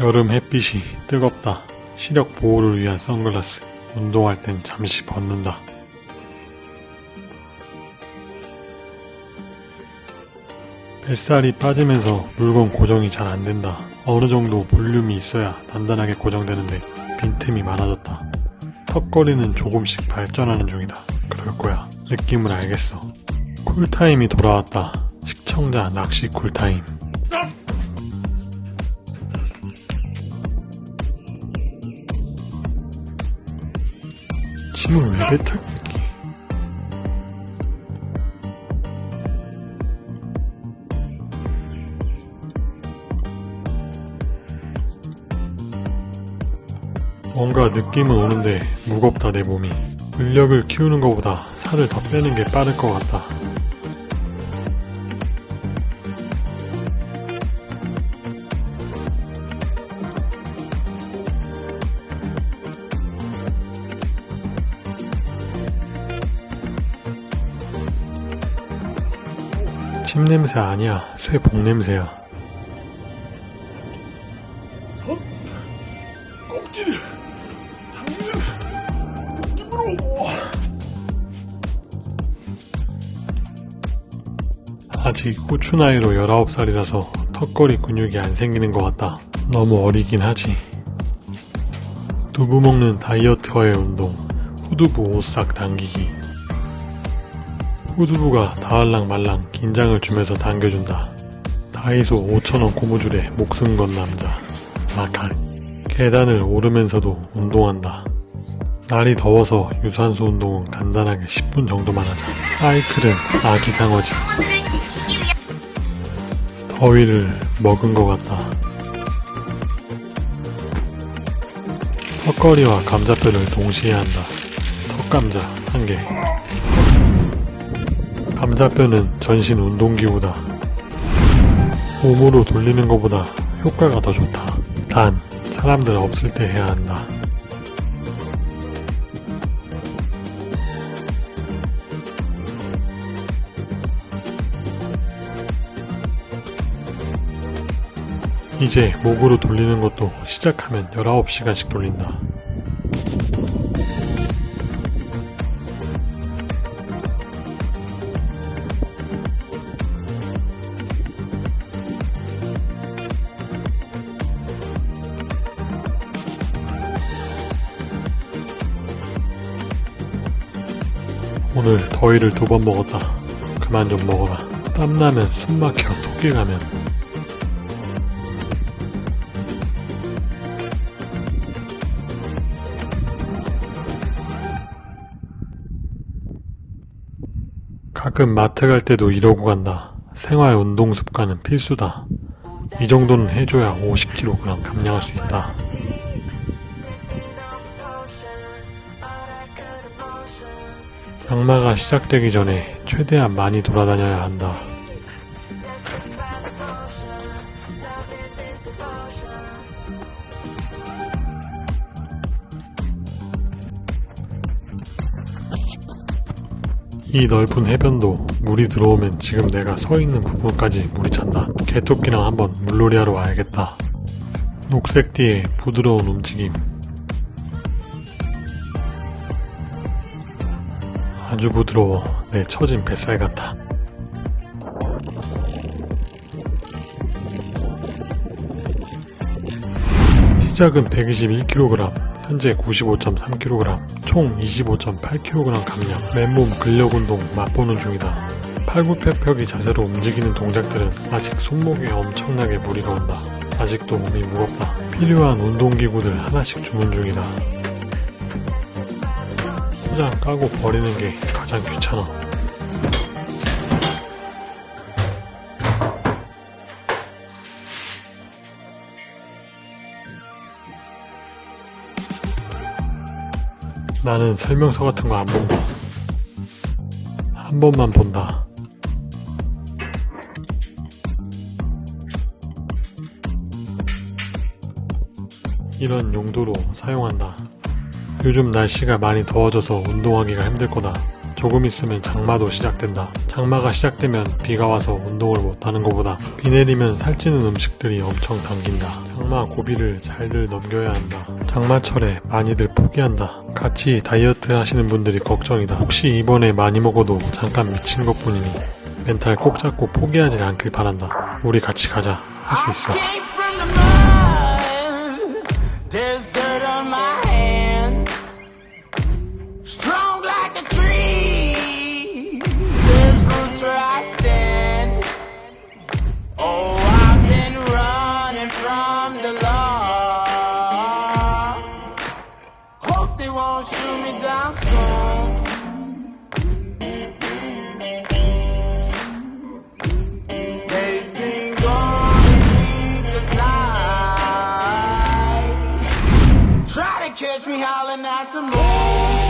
여름 햇빛이 뜨겁다. 시력 보호를 위한 선글라스. 운동할 땐 잠시 벗는다. 뱃살이 빠지면서 물건 고정이 잘 안된다. 어느 정도 볼륨이 있어야 단단하게 고정되는데 빈틈이 많아졌다. 턱걸이는 조금씩 발전하는 중이다. 그럴 거야. 느낌을 알겠어. 쿨타임이 돌아왔다. 시청자 낚시 쿨타임. 침을 왜? 여기? 뭔가 느낌은 오는데 무겁다 내 몸이 근력을 키우는 것보다 살을 더 빼는 게 빠를 것 같다 침 냄새 아니야 쇠복 냄새야 껍질을 당기는 느낌으로 아직 후추 나이로 19살이라서 턱걸이 근육이 안 생기는 것 같다. 너무 어리긴 하지. 두부 먹는 다이어트와의 운동, 후두부 오싹 당기기. 후두부가 다알랑 말랑 긴장을 주면서 당겨준다. 다이소 5천원 고무줄에 목숨 건 남자. 마칼. 계단을 오르면서도 운동한다. 날이 더워서 유산소 운동은 간단하게 10분 정도만 하자. 사이클은 아기 상어지. 더위를 먹은 것 같다. 턱걸이와 감자뼈를 동시에 한다. 턱감자 한 개. 감자뼈는 전신 운동기구다. 몸으로 돌리는 것보다 효과가 더 좋다. 단, 사람들 없을 때 해야 한다. 이제 목으로 돌리는 것도 시작하면 19시간씩 돌린다. 오늘 더위를 두 번 먹었다. 그만 좀 먹어라. 땀나면 숨 막혀 토끼 가면 가끔 마트 갈 때도 이러고 간다. 생활 운동 습관은 필수다. 이 정도는 해줘야 50kg 감량할 수 있다. 장마가 시작되기 전에 최대한 많이 돌아다녀야 한다. 이 넓은 해변도 물이 들어오면 지금 내가 서 있는 부분까지 물이 찬다. 개토끼랑 한번 물놀이 하러 와야겠다. 녹색 띠의 부드러운 움직임. 아주 부드러워. 내 처진 뱃살 같아. 시작은 121kg, 현재 95.3kg, 총 25.8kg 감량, 맨몸 근력 운동 맛보는 중이다. 팔굽혀펴기 자세로 움직이는 동작들은 아직 손목에 엄청나게 무리가 온다. 아직도 몸이 무겁다. 필요한 운동기구들 하나씩 주문 중이다. 포장 까고 버리는 게 가장 귀찮아. 나는 설명서 같은 거 안 본다. 한 번만 본다. 이런 용도로 사용한다. 요즘 날씨가 많이 더워져서 운동하기가 힘들 거다. 조금 있으면 장마도 시작된다. 장마가 시작되면 비가 와서 운동을 못하는 것보다 비 내리면 살찌는 음식들이 엄청 당긴다. 장마 고비를 잘들 넘겨야 한다. 장마철에 많이들 포기한다. 같이 다이어트 하시는 분들이 걱정이다. 혹시 이번에 많이 먹어도 잠깐 미친 것 뿐이니 멘탈 꼭 잡고 포기하지 않길 바란다. 우리 같이 가자. 할 수 있어. Catch me howling at the moon.